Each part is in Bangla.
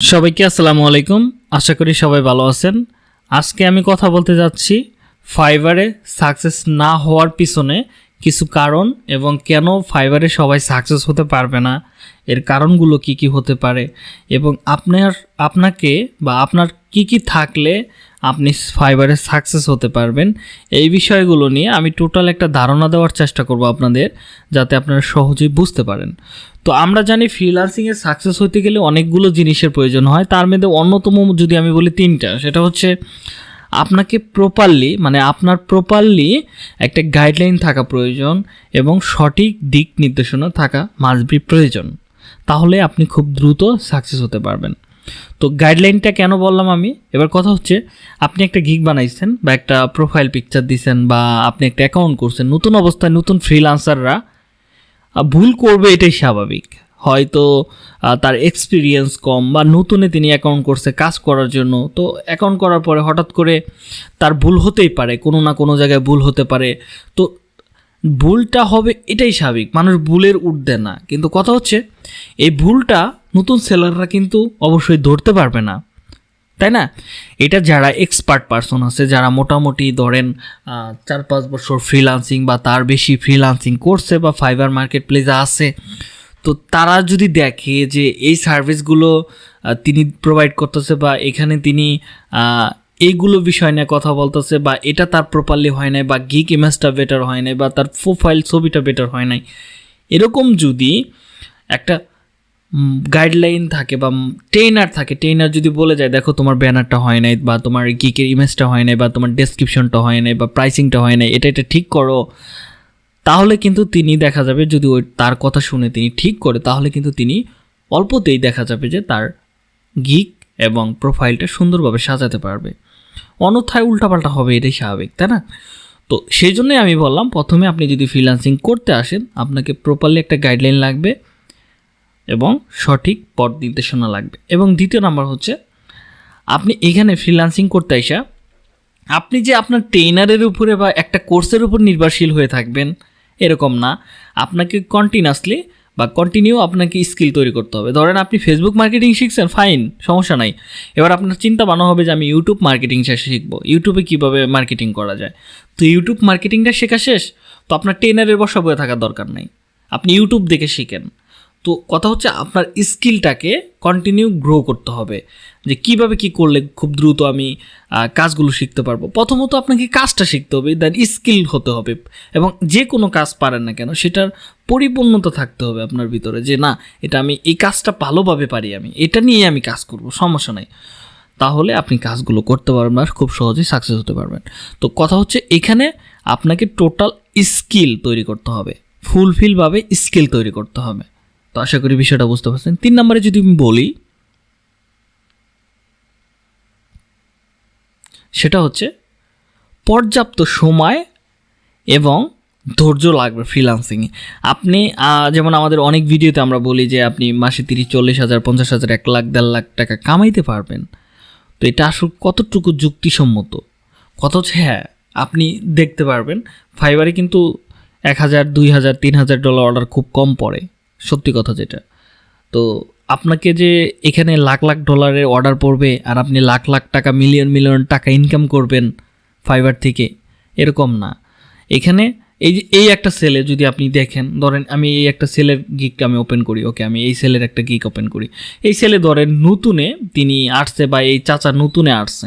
সবাইকে আসসালামু আলাইকুম। আশা করি সবাই ভালো আছেন। আজকে আমি কথা বলতে যাচ্ছি ফাইবারে সাকসেস না হওয়ার পিছনে কিছু কারণ এবং কেন ফাইবারে সবাই সাকসেস হতে পারবে না, এর কারণগুলো কি কি হতে পারে এবং আপনার, আপনাকে বা আপনার কি কি থাকলে আপনি ফাইবারে সাকসেস হতে পারবেন, এই বিষয়গুলো নিয়ে আমি টোটাল একটা ধারণা দেওয়ার চেষ্টা করব আপনাদের যাতে আপনারা সহজেই বুঝতে পারেন। তো আমরা জানি ফ্রিলান্সিংয়ে সাকসেস হতে গেলে অনেকগুলো জিনিসের প্রয়োজন হয়। তার মধ্যে অন্যতম যদি আমি বলি তিনটা, সেটা হচ্ছে আপনাকে প্রপারলি মানে আপনার প্রপারলি একটা গাইডলাইন থাকা প্রয়োজন এবং সঠিক দিক নির্দেশনা থাকা মাস্ট বি প্রয়োজন। তাহলে আপনি খুব দ্রুত সাকসেস হতে পারবেন। তো গাইডলাইনটা কেন বললাম আমি? এবার কথা হচ্ছে আপনি একটা গিগ বানাইছেন বা একটা প্রোফাইল পিকচার দিছেন বা আপনি একটা অ্যাকাউন্ট করছেন, নতুন অবস্থায় নতুন ফ্রিলান্সাররা ভুল করবে এটাই স্বাভাবিক। হয়তো তার এক্সপিরিয়েন্স কম বা নতুনে তিনি অ্যাকাউন্ট করছে কাজ করার জন্য, তো অ্যাকাউন্ট করার পরে হঠাৎ করে তার ভুল হতেই পারে, কোনো না কোনো জায়গায় ভুল হতে পারে। তো ভুলটা হবে এটাই স্বাভাবিক, মানুষ ভুলের ঊর্ধ্বে না। কিন্তু কথা হচ্ছে, এই ভুলটা নতুন সেলাররা কিন্তু অবশ্যই ধরতে পারবে না। তাই না? এটা যারা এক্সপার্ট পারসন আছে, যারা মোটামুটি ধরেন চার পাঁচ বছর ফ্রিলান্সিং বা তার বেশি ফ্রিলান্সিং করছে বা ফাইবার মার্কেট প্লেসে আছে, তো তারা যদি দেখে যে এই সার্ভিসগুলো তিনি প্রোভাইড করতেছে বা এখানে তিনি এইগুলো বিষয় নিয়ে কথা বলতেছে বা এটা তার প্রপারলি হয় নাই বা গিক ইমেজটা বেটার হয় নাই বা তার প্রোফাইল ছবিটা বেটার হয় নাই, এরকম যদি একটা গাইডলাইন থাকে বা ট্রেনার থাকে ট্রেনার যদি বলে যায়, দেখো, তোমার ব্যানারটা হয় নাই বা তোমার গিকের ইমেজটা হয় নাই বা তোমার ডেসক্রিপশনটা হয় নাই বা প্রাইসিংটা হয় নাই, এটা এটা ঠিক করো। তাহলে কিন্তু তিনি দেখা যাবে যদি ওই তার কথা শুনে তিনি ঠিক করে, তাহলে কিন্তু তিনি অল্পতেই দেখা যাবে যে তার গিক এবং প্রোফাইলটা সুন্দরভাবে সাজাতে পারবে। অন্যথায় উল্টাপাল্টা হবে, এটাই স্বাভাবিক, তাই না? তো সেই জন্যই আমি বললাম, প্রথমে আপনি যদি ফ্রিল্যান্সিং করতে আসেন, আপনাকে প্রপারলি একটা গাইডলাইন লাগবে। এবং সঠিক পথ নির্দেশনা লাগবে। এবং দ্বিতীয় নাম্বার হচ্ছে, আপনি এখানে ফ্রিল্যান্সিং করতে আসা আপনি যে আপনার ট্রেনারের উপরে বা একটা কোর্সের উপর নির্ভরশীল হয়ে থাকবেন, এরকম না। আপনাকে কন্টিনিউয়াসলি বা কন্টিনিউ আপনাকে স্কিল তৈরি করতে হবে। ধরেন আপনি ফেসবুক মার্কেটিং শিখছেন ফাইন সমস্যা নাই। এবার আপনার চিন্তা বানো হবে যে আমি ইউটিউব মার্কেটিং শেষে শিখব। ইউটিউবে কীভাবে মার্কেটিং করা যায়? তো ইউটিউব মার্কেটিংটা শেখা শেষ, তো আপনার ট্রেনারের বসা বয়ে থাকার দরকার নেই। আপনি ইউটিউব দেখে শিখেন। তো কথা হচ্ছে আপনার স্কিলটাকে কন্টিনিউ গ্রো করতে হবে। যে কীভাবে কি করলে খুব দ্রুত আমি কাজগুলো শিখতে পারব? প্রথমত আপনাকে কাজটা শিখতে হবে দেন স্কিল হতে হবে এবং যে কোনো কাজ পারেন না কেন, সেটার পরিপূর্ণতা থাকতে হবে আপনার ভিতরে যে না, এটা আমি, এই কাজটা ভালোভাবে পারি আমি, এটা নিয়ে আমি কাজ করব, সমস্যা নাই। তাহলে আপনি কাজগুলো করতে পারবেন আর খুব সহজেই সাকসেস হতে পারবেন। তো কথা হচ্ছে এখানে আপনাকে টোটাল স্কিল তৈরি করতে হবে ফুলফিলভাবে স্কিল তৈরি করতে হবে। তো আশা করি বিষয়টা বুঝতে পারছেন। তিন নম্বরে যদি আমি বলি, সেটা হচ্ছে পর্যাপ্ত সময় এবং ধৈর্য লাগবে ফ্রিলান্সিংয়ে আপনি যেমন আমাদের অনেক ভিডিওতে আমরা বলি যে আপনি মাসে তিরিশ, চল্লিশ হাজার, পঞ্চাশ হাজার, এক লাখ, দেড় লাখ টাকা কামাইতে পারবেন। তো এটা আসলে কতটুকু যুক্তিসম্মত? কত হচ্ছে হ্যাঁ আপনি দেখতে পারবেন। ফাইবারে কিন্তু এক হাজার, দুই হাজার, তিন হাজার ডলার অর্ডার খুব কম পড়ে। সত্যি কথা যেটা। তো আপনাকে যে এখানে লাখ লাখ ডলারের অর্ডার পড়বে আর আপনি লাখ লাখ টাকা মিলিয়ন মিলিয়ন টাকা ইনকাম করবেন ফাইবার থেকে, এরকম না। এখানে এই যে, এই একটা সেলে যদি আপনি দেখেন, ধরেন আমি এই একটা সেলের গিক আমি ওপেন করি ওকে আমি এই সেলের একটা গিক ওপেন করি। এই সেলে ধরেন নতুনে তিনি আসছে বা এই চাচা নতুনে আসছে,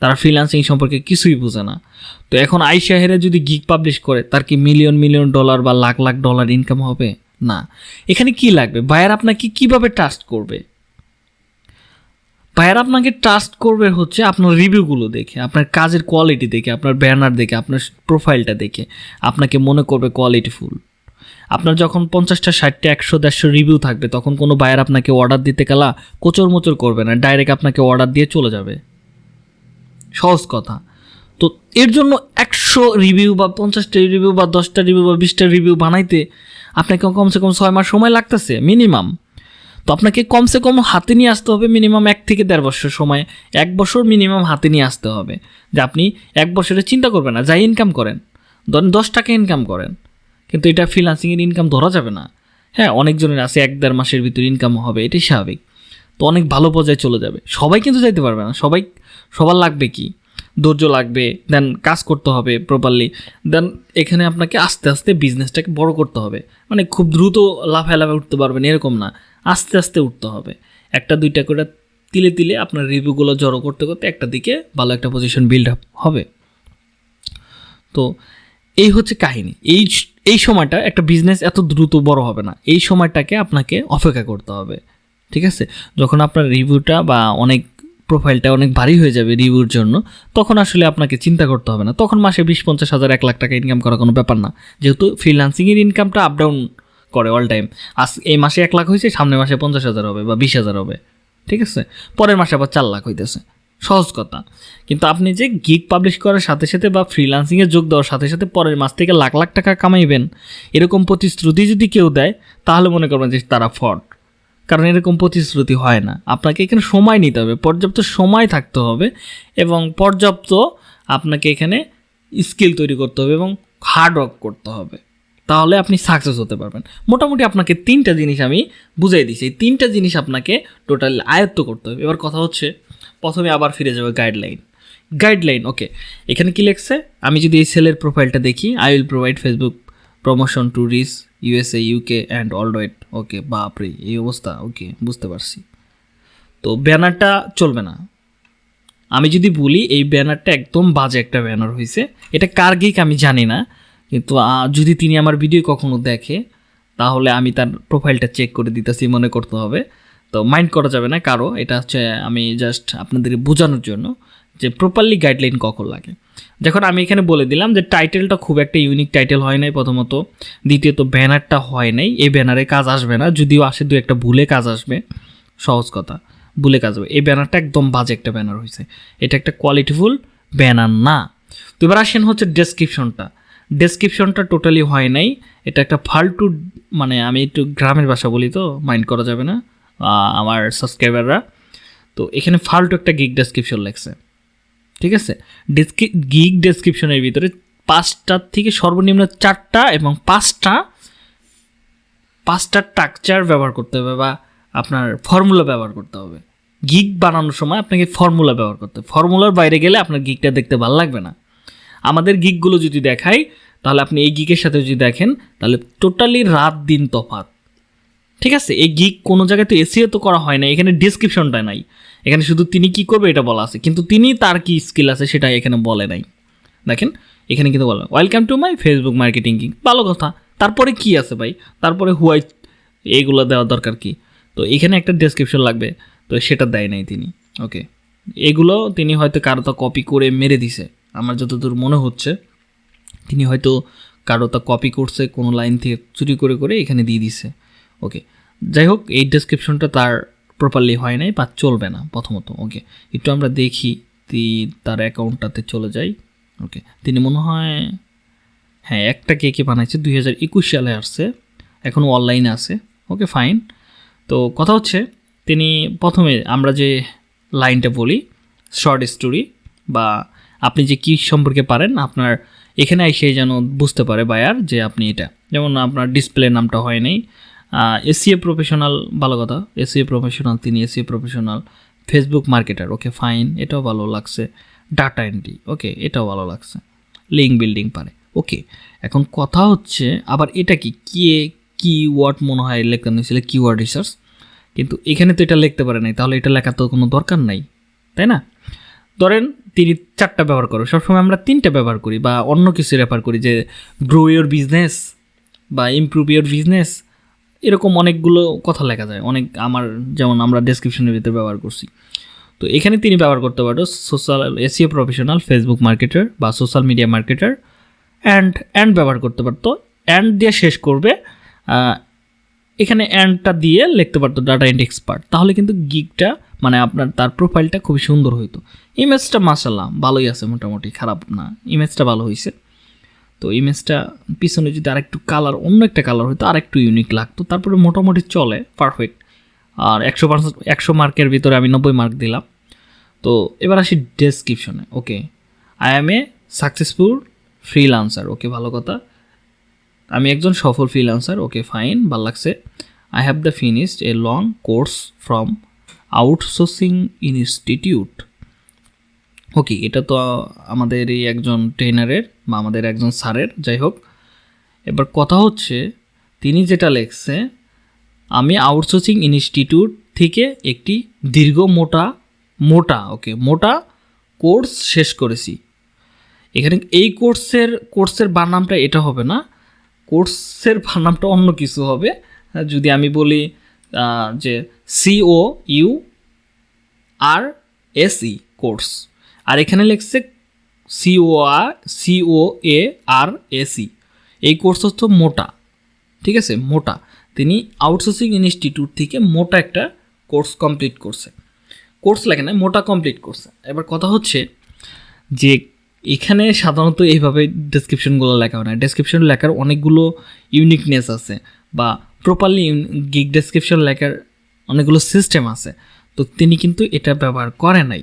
তারা ফ্রিল্যান্সিং সম্পর্কে কিছুই বোঝে না। তো এখন আইসা হেরে যদি গিক পাবলিশ করে, তার কি মিলিয়ন মিলিয়ন ডলার বা লাখ লাখ ডলার ইনকাম হবে? না। এখানে কি লাগবে? বায়ার আপনাকে কীভাবে ট্রাস্ট করবে? বায়ার আপনাকে ট্রাস্ট করবে হচ্ছে আপনার রিভিউগুলো দেখে, আপনার কাজের কোয়ালিটি দেখে, আপনার ব্যানার দেখে, আপনার প্রোফাইলটা দেখে। আপনাকে মনে করবে কোয়ালিটিফুল আপনার যখন পঞ্চাশটা, ষাটটা, একশো, দেড়শো রিভিউ থাকবে, তখন কোনো বায়ার আপনাকে অর্ডার দিতে গেলা কোচর মোচর করবে না ডাইরেক্ট আপনাকে অর্ডার দিয়ে চলে যাবে। সহজ কথা। তো এর জন্য একশো রিভিউ বা পঞ্চাশটা রিভিউ বা দশটা রিভিউ বা বিশটা রিভিউ বানাইতে আপনাকে কমসে কম ছয় মাস সময় লাগতেছে মিনিমাম তো আপনাকে কমসে কম হাতে নিয়ে আসতে হবে মিনিমাম এক থেকে দেড় বছর সময়। এক বছর মিনিমাম হাতে নিয়ে আসতে হবে। যে আপনি এক বছরে চিন্তা করবেন না যাই ইনকাম করেন। ধরেন দশ টাকা ইনকাম করেন, কিন্তু এটা ফ্রিলান্সিংয়ের ইনকাম ধরা যাবে না। হ্যাঁ অনেকজনের আছে, এক দেড় মাসের ভিতরে ইনকাম হবে, এটাই স্বাভাবিক। তো অনেক ভালো পর্যায়ে চলে যাবে। সবাই কিন্তু যাইতে পারবে না, সবাই, সবার লাগবে কি? ধৈর্য লাগবে দেন কাজ করতে হবে প্রপারলি দেন এখানে আপনাকে আস্তে আস্তে বিজনেসটাকে বড় করতে হবে। মানে খুব দ্রুত লাফায় লাফায় উঠতে পারবেন, এরকম না। আস্তে আস্তে উঠতে হবে। একটা দুইটা করে তিলে তিলে আপনার রিভিউগুলো জড়ো করতে করতে একটা দিকে ভালো একটা পজিশন বিল্ড আপ হবে। তো এই হচ্ছে কাহিনী। এই এই সময়টা একটা বিজনেস এত দ্রুত বড় হবে না। এই সময়টাকে আপনাকে অপেক্ষা করতে হবে। ঠিক আছে? যখন আপনার রিভিউটা বা অনেক প্রোফাইলটা অনেক ভারী হয়ে যাবে রিভিউর জন্য, তখন আসলে আপনাকে চিন্তা করতে হবে না। তখন মাসে বিশ পঞ্চাশ হাজার, এক লাখ টাকা ইনকাম করা কোনো ব্যাপার না। যেহেতু ফ্রিলান্সিংয়ের ইনকামটা আপ ডাউন করে অল টাইম আজ এই মাসে এক লাখ হয়েছে, সামনের মাসে পঞ্চাশ হাজার হবে বা বিশ হাজার হবে। ঠিক আছে? পরের মাসে আবার চার লাখ হইতেছে। সহজ কথা। কিন্তু আপনি যে গিগ পাবলিশ করার সাথে সাথে বা ফ্রিলান্সিংয়ে যোগ দেওয়ার সাথে সাথে পরের মাস থেকে লাখ লাখ টাকা কামাইবেন, এরকম প্রতিশ্রুতি যদি কেউ দেয়, তাহলে মনে করবেন যে তারা ফ্রড কারণ এরকম প্রতিশ্রুতি হয় না। আপনাকে এখানে সময় নিতে হবে, পর্যাপ্ত সময় থাকতে হবে এবং পর্যাপ্ত আপনাকে এখানে স্কিল তৈরি করতে হবে এবং হার্ড ওয়ার্ক করতে হবে। তাহলে আপনি সাকসেস হতে পারবেন। মোটামুটি আপনাকে তিনটা জিনিস আমি বুঝাই দিচ্ছি এই তিনটা জিনিস আপনাকে টোটাল আয়ত্ত করতে হবে। এবার কথা হচ্ছে, প্রথমে আবার ফিরে যাবে গাইডলাইন গাইডলাইন ওকে এখানে কি লেখছে? আমি যদি এই সেলের প্রোফাইলটা দেখি I will provide Facebook promotion to reach USA UK and worldwide okay বাপরে, এই অবস্থা ওকে বুঝতে পারছি। তো ব্যানারটা চলবে না। আমি যদি বলি, এই ব্যানারটা একদম বাজে একটা ব্যানার হয়েছে এটা কার গিক আমি জানি না, কিন্তু যদি তিনি আমার ভিডিও কখনো দেখে, তাহলে আমি তার প্রোফাইলটা চেক করে দিতেছি, মনে করতে হবে। তো মাইন্ড করা যাবে না কারও, এটা হচ্ছে, আমি জাস্ট আপনাদের বোঝানোর জন্য। যে প্রপারলি গাইডলাইন কখন লাগে? যখন আমি এখানে বলে দিলাম যে টাইটেলটা খুব একটা ইউনিক টাইটেল হয় নাই প্রথমত। দ্বিতীয়ত ব্যানারটা হয় নাই। এই ব্যানারে কাজ আসবে না। যদিও আসে, দু একটা ভুলে কাজ আসবে। সহজ কথা, ভুলে কাজ হবে। এই ব্যানারটা একদম বাজে একটা ব্যানার হয়েছে এটা একটা কোয়ালিটিফুল ব্যানার না। তো এবার আসেন হচ্ছে ডেসক্রিপশনটা ডেসক্রিপশনটা টোটালি হয় নাই। এটা একটা ফালতু মানে আমি একটু গ্রামের ভাষা বলি তো মাইন্ড করা যাবে না আমার সাবস্ক্রাইবাররা তো এখানে ফালতু একটা গিগ ডেসক্রিপশন লেখছে। ঠিক আছে? ডেসক্রি গিগ ডেসক্রিপশনের ভিতরে পাঁচটার থেকে সর্বনিম্ন চারটা এবং পাঁচটা পাঁচটা স্ট্রাকচার ব্যবহার করতে হবে বা আপনার ফর্মুলা ব্যবহার করতে হবে। গিগ বানানোর সময় আপনাকে ফর্মুলা ব্যবহার করতে হবে। ফর্মুলার বাইরে গেলে আপনার গিগটা দেখতে ভালো লাগবে না। আমাদের গিকগুলো যদি দেখাই, তাহলে আপনি এই গিকের সাথে যদি দেখেন, তাহলে টোটালি রাত দিন তফাৎ। ঠিক আছে, এই গিক কোনো জায়গায় তো এসিও তো করা হয় না, এখানে ডিসক্রিপশনটা নাই। এখানে শুধু তিনি কি করবে এটা বলা আছে, কিন্তু তিনি তার কি স্কিল আছে সেটা এখানে বলে নাই। দেখেন, এখানে কিন্তু বলে welcome to my Facebook marketing king ভালো কথা। তারপরে কি আছে ভাই? তারপরে হুয়াই এইগুলো দেওয়া দরকার কি? তো এখানে একটা ডেসক্রিপশন লাগবে, তো সেটা দেয় নাই তিনি। ওকে। এগুলো তিনি হয়তো কারও তা কপি করে মেরে দিছে। আমার যতদূর মনে হচ্ছে, তিনি হয়তো কারও তা কপি করছে, কোনো লাইন থেকে চুরি করে করে এখানে দিয়ে দিছে। ওকে যাই হোক এই ডেসক্রিপশনটা তার প্রপারলি হয় নাই, বা চলবে না প্রথমত ওকে একটু আমরা দেখি তার অ্যাকাউন্টটাতে চলে যাই ওকে তিনি মনে হয় হ্যাঁ একটা কে কে বানাইছে, দুই হাজার একুশ সালে আসছে এখনও অনলাইনে আছে ওকে ফাইন তো কথা হচ্ছে, তিনি প্রথমে আমরা যে লাইনটা বলি শর্ট স্টোরি বা আপনি যে কী সম্পর্কে পারেন, আপনার এখানে এসে যেন বুঝতে পারে বায়ার যে আপনি এটা। যেমন আপনার ডিসপ্লে নামটা হয় নাই এসিএ প্রফেশনাল ভালো কথা। এসিএ প্রফেশনাল তিনি SEO professional Facebook marketer okay fine এটাও ভালো লাগছে। ডাটা এন্ট্রি ওকে এটাও ভালো লাগছে। লিঙ্ক বিল্ডিং পারে ওকে এখন কথা হচ্ছে, আবার এটা কি? কি কি ওয়ার্ড মনে হয় লেখতে নিয়েছিল কিওয়ার্ড রিসার্চ কিন্তু এখানে তো এটা লিখতে পারে নাই, তাহলে এটা লেখার তো কোনো দরকার নাই, তাই না? ধরেন, তিনি চারটা ব্যবহার করো, সবসময় আমরা তিনটা ব্যবহার করি, বা অন্য কিছু রেফার করি, যে গ্রো ইয়োর বিজনেস বা ইমপ্রুভ ইয়োর বিজনেস এরকম অনেকগুলো কথা লেখা যায়। অনেক আমার যেমন আমরা ডেসক্রিপশনের ভিতরে ব্যবহার করছি। তো এখানে তিনি ব্যবহার করতে পারো social SEO professional Facebook marketer বা social media marketer and and ব্যবহার করতে পারতো অ্যান্ড দিয়ে শেষ করবে এখানে অ্যান্ডটা দিয়ে লিখতে পারতো ডাটা এন্ড এক্সপার্ট তাহলে কিন্তু গিকটা মানে আপনার তার প্রোফাইলটা খুবই সুন্দর হইতো। ইমেজটা মাসাল্লাহ ভালোই আছে মোটামুটি, খারাপ না। ইমেজটা ভালো হয়েছে তো ইমেজটা পিছনে যদি আরেকটু কালার অন্য একটা কালার হতো আরেকটু ইউনিক লাগতো, তারপরে মোটামুটি চলে পারফেক্ট আর একশো পার্সেন্ট একশো মার্কের ভিতরে আমি নব্বই মার্ক দিলাম। তো এবার আসি ডেসক্রিপশনে okay I am a successful freelancer okay ভালো কথা। আমি একজন সফল ফ্রিলান্সার ওকে ফাইন ভালো লাগছে। I have the finished a long course from outsourcing institute okay এটা তো আমাদের এই একজন ট্রেনারের বা আমাদের একজন স্যারের, যাই হোক। এবার কথা হচ্ছে, তিনি যেটা লেখছে, আমি আউটসোর্সিং ইনস্টিটিউট থেকে একটি দীর্ঘ মোটা মোটা, ওকে, মোটা কোর্স শেষ করেছি। এখানে এই কোর্সের কোর্সের বানামটা এটা হবে না, কোর্সের বানামটা অন্য কিছু হবে। যদি আমি বলি যে C O U R S E course. আর এখানে লিখছে C O R C O A R S E এই কোর্স হচ্ছে মোটা, ঠিক আছে? মোটা। তিনি আউটসোর্সিং ইনস্টিটিউট থেকে মোটা একটা কোর্স কমপ্লিট করছে। কোর্স লাগে না, মোটা কমপ্লিট করছে। এবার কথা হচ্ছে যে এখানে সাধারণত এইভাবে ডেসক্রিপশনগুলো লেখা হয় না। ডেসক্রিপশন লেখার অনেকগুলো ইউনিকনেস আছে বা প্রপারলি গিগ ডেসক্রিপশন লেখার অনেকগুলো সিস্টেম আছে। তো তিনি কিন্তু এটা ব্যবহার করে নাই।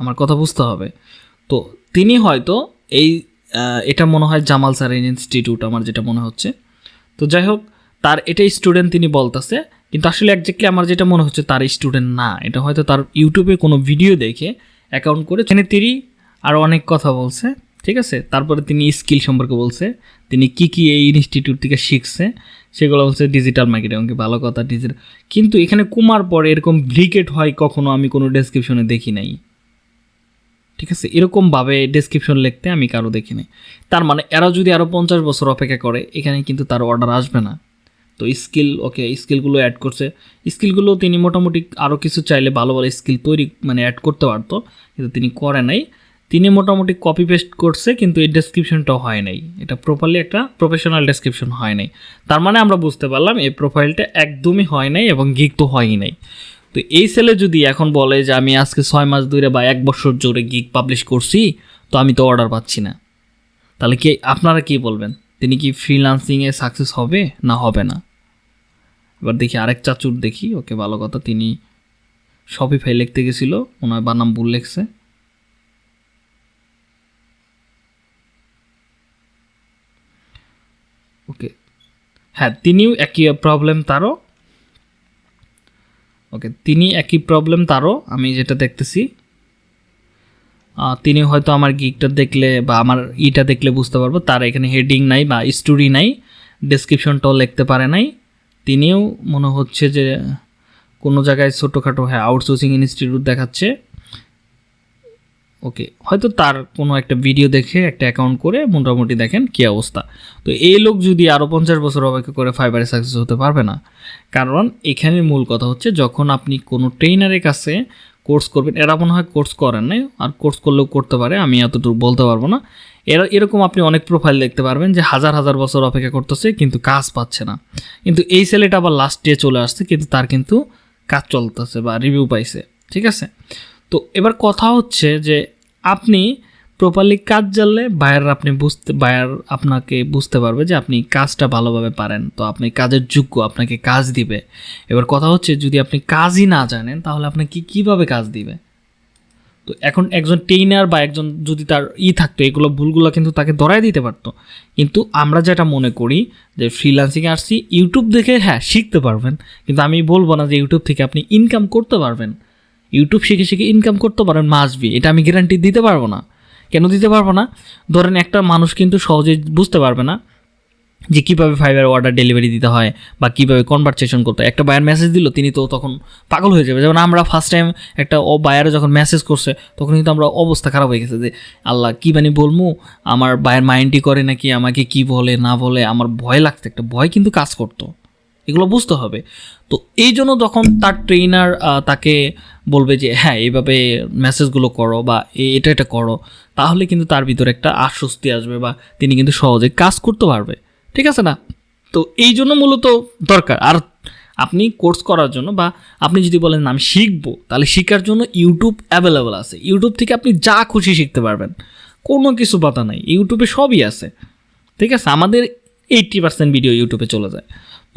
আমার কথা বুঝতে হবে। তো তিনি হয়তো এই এটা মনে হয় জামাল স্যারের ইনস্টিটিউট আমার যেটা মনে হচ্ছে। তো যাই হোক, তার এটাই স্টুডেন্ট তিনি বলতেছে, কিন্তু আসলে একজাক্টলি আমার যেটা মনে হচ্ছে তার স্টুডেন্ট না। এটা হয়তো তার ইউটিউবে কোনো ভিডিও দেখে অ্যাকাউন্ট করে এখানে তিনি আরও অনেক কথা বলছে, ঠিক আছে? তারপরে তিনি স্কিল সম্পর্কে বলছে, তিনি কি কি এই ইনস্টিটিউট থেকে শিখছে, সেগুলো বলছে ডিজিটাল মার্কেটিং ভালো কথা ডিজিটাল কিন্তু এখানে কুমার পরে এরকম ব্রিকেট হয় কখনো আমি কোনো ডেসক্রিপশনে দেখি নাই। ঠিক আছে? এরকমভাবে ডেসক্রিপশন লিখতে আমি কারও দেখিনি। তার মানে এরা যদি আরও পঞ্চাশ বছর অপেক্ষা করে, এখানে কিন্তু তার অর্ডার আসবে না। তো স্কিল ওকে স্কিলগুলো অ্যাড করছে। স্কিলগুলো তিনি মোটামুটি আরও কিছু চাইলে ভালো ভালো স্কিল তৈরি মানে অ্যাড করতে পারতো, কিন্তু তিনি করে নাই। তিনি মোটামুটি কপি পেস্ট করছে, কিন্তু এই ডেসক্রিপশনটাও হয় নাই। এটা প্রপারলি একটা প্রফেশনাল ডেসক্রিপশন হয় নাই। তার মানে আমরা বুঝতে পারলাম, এই প্রোফাইলটা একদমই হয় নাই এবং গিক তো হয়ই নাই। তো এই সেলে যদি এখন বলে যে আমি আজকে ছয় মাস ধরে বা এক বছর জোরে গিক পাবলিশ করছি, তো আমি তো অর্ডার পাচ্ছি না। তাহলে কি আপনারা কি বলবেন? তিনি কি ফ্রিলান্সিংয়ে সাকসেস হবে না হবে না? এবার দেখি আরেক চাচুর দেখি, ওকে ভালো কথা, তিনি শপিফাই লিখতে গেছিল, ওনার বানাম ভুল লেখছে। ওকে। হ্যাঁ তিনিও একই প্রবলেম তারও। ওকে তিনি একই প্রবলেম তারও, আমি যেটা দেখতেছি। তিনি হয়তো আমার গিকটা দেখলে বা আমার ইটা দেখলে বুঝতে পারব, তার এখানে হেডিং নাই বা স্টোরি নাই ডেসক্রিপশনটাও লিখতে পারে নাই। তিনিও মনে হচ্ছে যে কোনো জায়গায় ছোটোখাটো হ্যাঁ আউটসোর্সিং ইনস্টিটিউট দেখাচ্ছে। ওকে হয়তো তার কোনো একটা ভিডিও দেখে, একটা অ্যাকাউন্ট করে মোটামুটি দেখেন কী অবস্থা। তো এই লোক যদি আরও পঞ্চাশ বছর অপেক্ষা করে ফাইবারে সাকসেস হতে পারবে না। কারণ এখানে মূল কথা হচ্ছে, যখন আপনি কোনো ট্রেনারের কাছে কোর্স করবেন, এরা মনে হয় কোর্স করেন নাই, আর কোর্স করলেও করতে পারে, আমি এতটুকু বলতে পারব না। এরা, এরকম আপনি অনেক প্রোফাইল দেখতে পারবেন যে হাজার হাজার বছর অপেক্ষা করতেছে, কিন্তু কাজ পাচ্ছে না। কিন্তু এই ছেলেটা আবার লাস্ট ডে চলে আসছে, কিন্তু তার কিন্তু কাজ চলতেছে বা রিভিউ পাইছে, ঠিক আছে? তো এবার কথা হচ্ছে যে আপনি প্রপারলি কাজ জানলে বায়ার আপনি বুঝতে বায়ার আপনাকে বুঝতে পারবে যে আপনি কাজটা ভালোভাবে পারেন। তো আপনি কাজের যোগ্য, আপনাকে কাজ দিবে। এবার কথা হচ্ছে যদি আপনি কাজই না জানেন, তাহলে আপনাকে কীভাবে কাজ দিবে? তো এখন একজন ট্রেনার বা একজন যদি তার ই থাকতো, এগুলো ভুলগুলো কিন্তু তাকে ধরাই দিতে পারতো। কিন্তু আমরা যেটা মনে করি যে ফ্রিল্যান্সিংয়ে আসছি ইউটিউব দেখে হ্যাঁ শিখতে পারবেন। কিন্তু আমি বলব না যে ইউটিউব থেকে আপনি ইনকাম করতে পারবেন। ইউটিউব শিখে শিখে ইনকাম করতে পারেন মাসবি এটা আমি গ্যারান্টি দিতে পারব না। কেন দিতে পারব না? ধরেন একটা মানুষ কিন্তু সহজে বুঝতে পারবে না যে কীভাবে ফাইবার অর্ডার ডেলিভারি দিতে হয় বা কীভাবে কনভারসেশন করতে হয়। একটা বায়ার মেসেজ দিল, তিনি তো তখন পাগল হয়ে যাবে। যেমন আমরা ফার্স্ট টাইম একটা ও বায়ারে যখন মেসেজ করছে, তখন কিন্তু আমরা অবস্থা খারাপ হয়ে গেছে যে, আল্লাহ, কী মানে বলব আমার বায়ের মাইন্ডই করে নাকি? আমাকে কি বলে, না বলে? আমার ভয় লাগতো একটা, ভয় কিন্তু কাজ করতো। এগুলো বুঝতে হবে। তো এই জন্য যখন তার ট্রেনার তাকে বলবে যে হ্যাঁ এইভাবে মেসেজগুলো করো বা এটা এটা করো, তাহলে কিন্তু তার ভিতরে একটা আশ্বস্তি আসবে বা তিনি কিন্তু সহজে কাজ করতে পারবে। ঠিক আছে না? তো এই জন্য মূলত দরকার। আর আপনি কোর্স করার জন্য বা আপনি যদি বলেন, আমি শিখব, তাহলে শেখার জন্য ইউটিউব অ্যাভেলেবেল আছে। ইউটিউব থেকে আপনি যা খুশি শিখতে পারবেন। কোনো কিছু বাধা নাই। ইউটিউবে সবই আছে। ঠিক আছে? আমাদের এইট্টি পার্সেন্ট ভিডিও ইউটিউবে চলে যায়।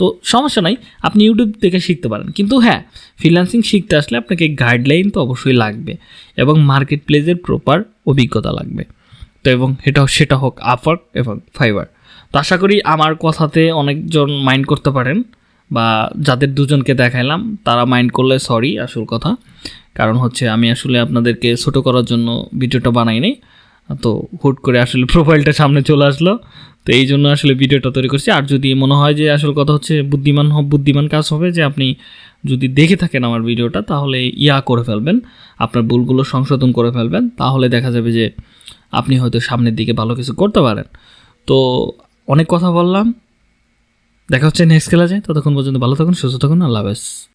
তো সমস্যা নাই, আপনি ইউটিউব থেকে শিখতে পারেন। কিন্তু হ্যাঁ ফ্রিল্যান্সিং শিখতে আসলে আপনাকে গাইডলাইন তো অবশ্যই লাগবে এবং মার্কেট প্লেসের প্রপার অভিজ্ঞতা লাগবে। তো এবং এটা, সেটা হোক আফার এবং ফাইবার তো আশা করি আমার কথাতে অনেকজন মাইন্ড করতে পারেন বা যাদের দুজনকে দেখাইলাম, তারা মাইন্ড করলে সরি আসল কথা। কারণ হচ্ছে আমি আসলে আপনাদেরকে ছোটো করার জন্য ভিডিওটা বানাই বানাইনি তো হুট করে আসলে প্রোফাইলটা সামনে চলে আসলো। তো এই জন্য আসলে ভিডিওটা তৈরি করছি। আর যদি মনে হয় যে আসল কথা হচ্ছে বুদ্ধিমান বুদ্ধিমান কাজ হবে যে আপনি যদি দেখে থাকেন আমার ভিডিওটা তাহলে ইয়া করে ফেলবেন, আপনার ভুলগুলো সংশোধন করে ফেলবেন। তাহলে দেখা যাবে যে আপনি হয়তো সামনের দিকে ভালো কিছু করতে পারেন। তো অনেক কথা বললাম। দেখা হচ্ছে নেক্সট ক্লাসে ততক্ষণ পর্যন্ত ভালো থাকুন, সুস্থ থাকুন। আল্লাহ হাফেজ।